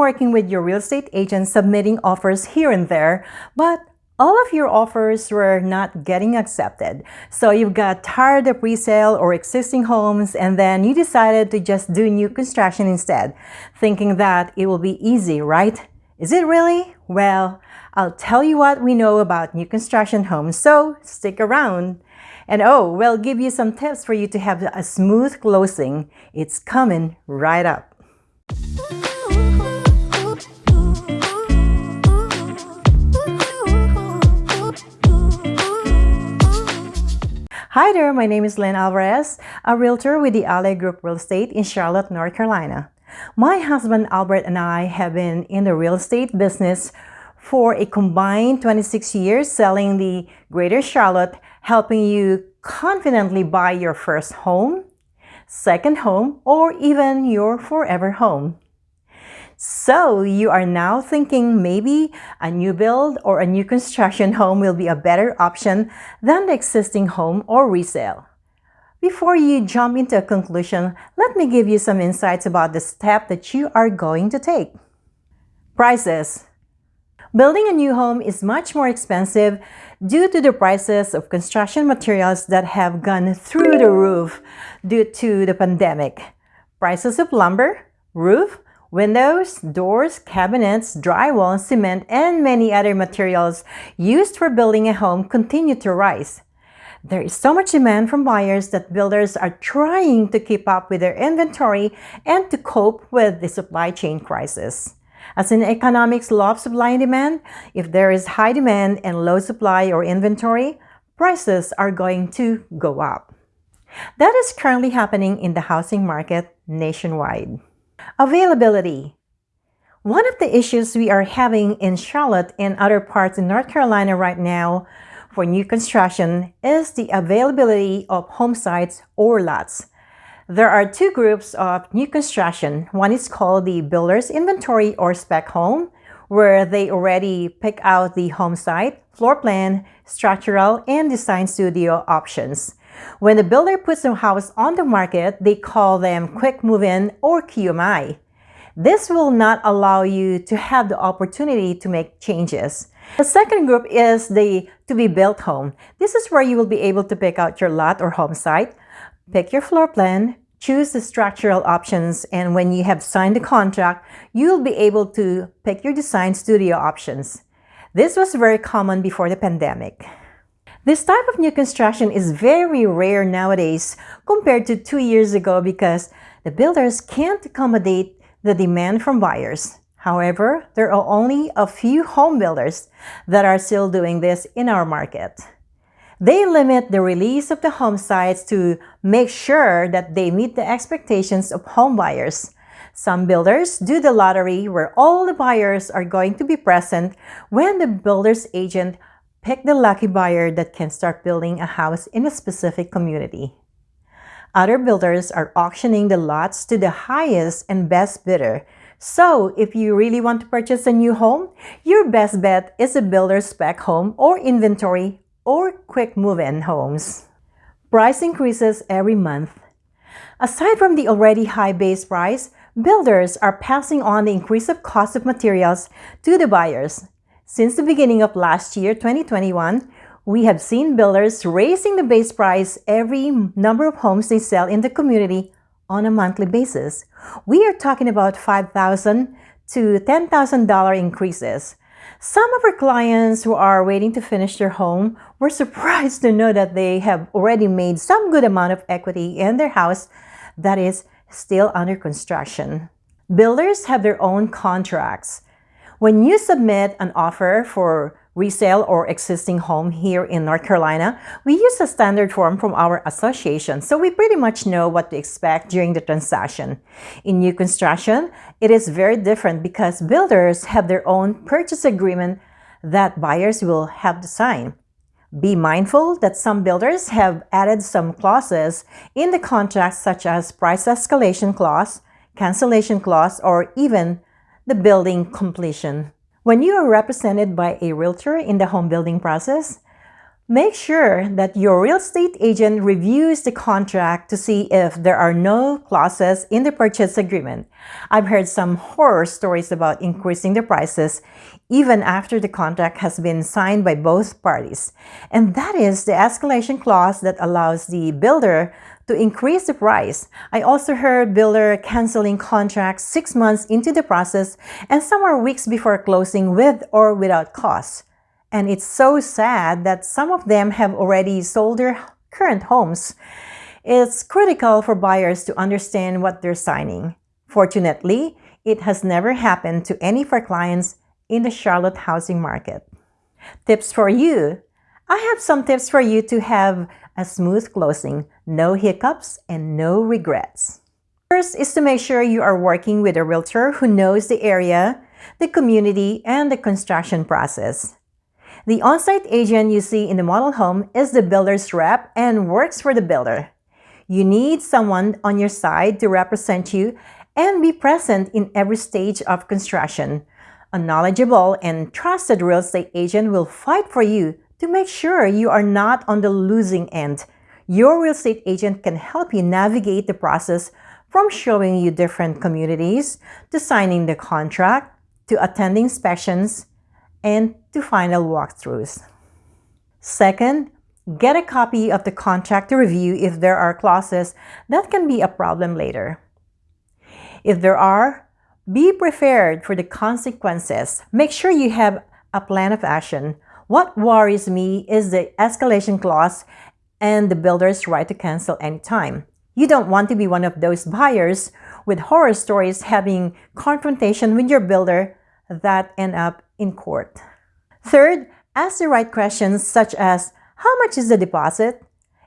Working with your real estate agent submitting offers here and there, but all of your offers were not getting accepted. So you got tired of resale or existing homes and then you decided to just do new construction instead, thinking that it will be easy, right? Is it really? Well, I'll tell you what we know about new construction homes, so stick around. And oh, we'll give you some tips for you to have a smooth closing. It's coming right up. Hi there, my name is Lynn Alvarez, a realtor with the Ally Group Real Estate in Charlotte, North Carolina. My husband Albert and I have been in the real estate business for a combined 26 years selling the Greater Charlotte, helping you confidently buy your first home, second home, or even your forever home. So you are now thinking maybe a new build or a new construction home will be a better option than the existing home or resale. Before you jump into a conclusion, let me give you some insights about the step that you are going to take. Prices. Building a new home is much more expensive due to the prices of construction materials that have gone through the roof due to the pandemic. Prices of lumber, roof, Windows, doors, cabinets, drywall, cement, and many other materials used for building a home continue to rise. There is so much demand from buyers that builders are trying to keep up with their inventory and to cope with the supply chain crisis. As in economics law of supply and demand, if there is high demand and low supply or inventory, prices are going to go up. That is currently happening in the housing market nationwide. Availability. One of the issues we are having in Charlotte and other parts in North Carolina right now for new construction is the availability of home sites or lots. There are two groups of new construction. One is called the builder's inventory or spec home, where they already pick out the home site, floor plan, structural, and design studio options. When the builder puts a house on the market, they call them quick move-in or QMI. This will not allow you to have the opportunity to make changes. The second group is the to-be-built home. This is where you will be able to pick out your lot or home site, pick your floor plan, choose the structural options, and when you have signed the contract, you'll be able to pick your design studio options. This was very common before the pandemic. This type of new construction is very rare nowadays compared to two years ago because the builders can't accommodate the demand from buyers. However, there are only a few home builders that are still doing this in our market. They limit the release of the home sites to make sure that they meet the expectations of home buyers. Some builders do the lottery where all the buyers are going to be present when the builder's agent Pick the lucky buyer that can start building a house in a specific community. Other builders are auctioning the lots to the highest and best bidder. So if you really want to purchase a new home, your best bet is a builder's spec home or inventory or quick move-in homes. Price increases every month. Aside from the already high base price, builders are passing on the increase of cost of materials to the buyers since the beginning of last year, 2021, we have seen builders raising the base price every number of homes they sell in the community on a monthly basis. We are talking about 5,000 to $10,000 increases. Some of our clients who are waiting to finish their home were surprised to know that they have already made some good amount of equity in their house that is still under construction. Builders have their own contracts. When you submit an offer for resale or existing home here in North Carolina, we use a standard form from our association, so we pretty much know what to expect during the transaction. In new construction, it is very different because builders have their own purchase agreement that buyers will have to sign. Be mindful that some builders have added some clauses in the contract such as price escalation clause, cancellation clause, or even the building completion. When you are represented by a realtor in the home building process, Make sure that your real estate agent reviews the contract to see if there are no clauses in the purchase agreement. I've heard some horror stories about increasing the prices even after the contract has been signed by both parties. And that is the escalation clause that allows the builder to increase the price. I also heard builder canceling contracts six months into the process and some are weeks before closing with or without costs. And it's so sad that some of them have already sold their current homes. It's critical for buyers to understand what they're signing. Fortunately, it has never happened to any of our clients in the Charlotte housing market. Tips for you. I have some tips for you to have a smooth closing, no hiccups, and no regrets. First is to make sure you are working with a realtor who knows the area, the community, and the construction process. The on-site agent you see in the model home is the builder's rep and works for the builder. You need someone on your side to represent you and be present in every stage of construction. A knowledgeable and trusted real estate agent will fight for you to make sure you are not on the losing end. Your real estate agent can help you navigate the process from showing you different communities to signing the contract to attending inspections and to final walkthroughs. Second, get a copy of the contract to review if there are clauses that can be a problem later. If there are, be prepared for the consequences. Make sure you have a plan of action. What worries me is the escalation clause and the builder's right to cancel anytime. You don't want to be one of those buyers with horror stories having confrontation with your builder that end up in court. Third, ask the right questions such as, how much is the deposit?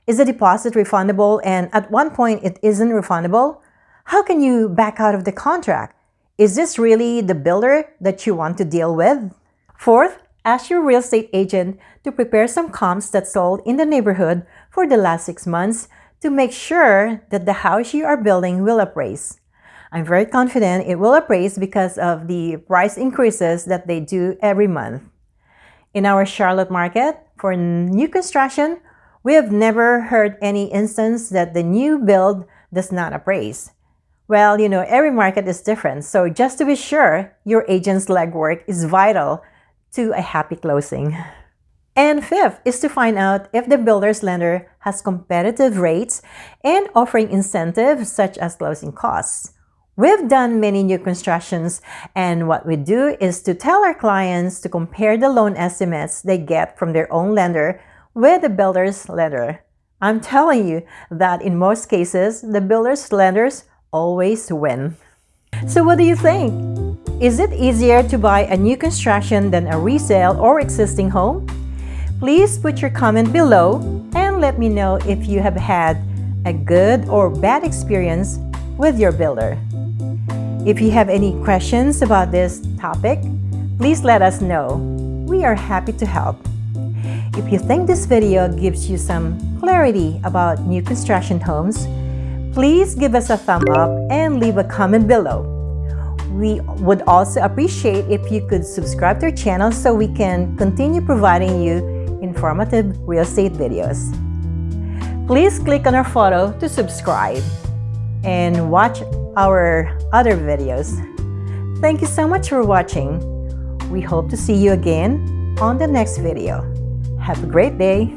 Is the deposit refundable and at one point it isn't refundable? How can you back out of the contract? Is this really the builder that you want to deal with? Fourth, ask your real estate agent to prepare some comps that sold in the neighborhood for the last six months to make sure that the house you are building will appraise. I'm very confident it will appraise because of the price increases that they do every month. In our Charlotte market, for new construction, we have never heard any instance that the new build does not appraise. Well, you know, every market is different, so just to be sure, your agent's legwork is vital to a happy closing. And fifth is to find out if the builder's lender has competitive rates and offering incentives such as closing costs. We've done many new constructions and what we do is to tell our clients to compare the loan estimates they get from their own lender with the builder's lender. I'm telling you that in most cases, the builder's lenders always win. So what do you think? Is it easier to buy a new construction than a resale or existing home? Please put your comment below and let me know if you have had a good or bad experience with your builder. If you have any questions about this topic, please let us know. We are happy to help. If you think this video gives you some clarity about new construction homes, please give us a thumb up and leave a comment below. We would also appreciate if you could subscribe to our channel so we can continue providing you informative real estate videos. Please click on our photo to subscribe and watch our other videos. Thank you so much for watching. We hope to see you again on the next video. Have a great day.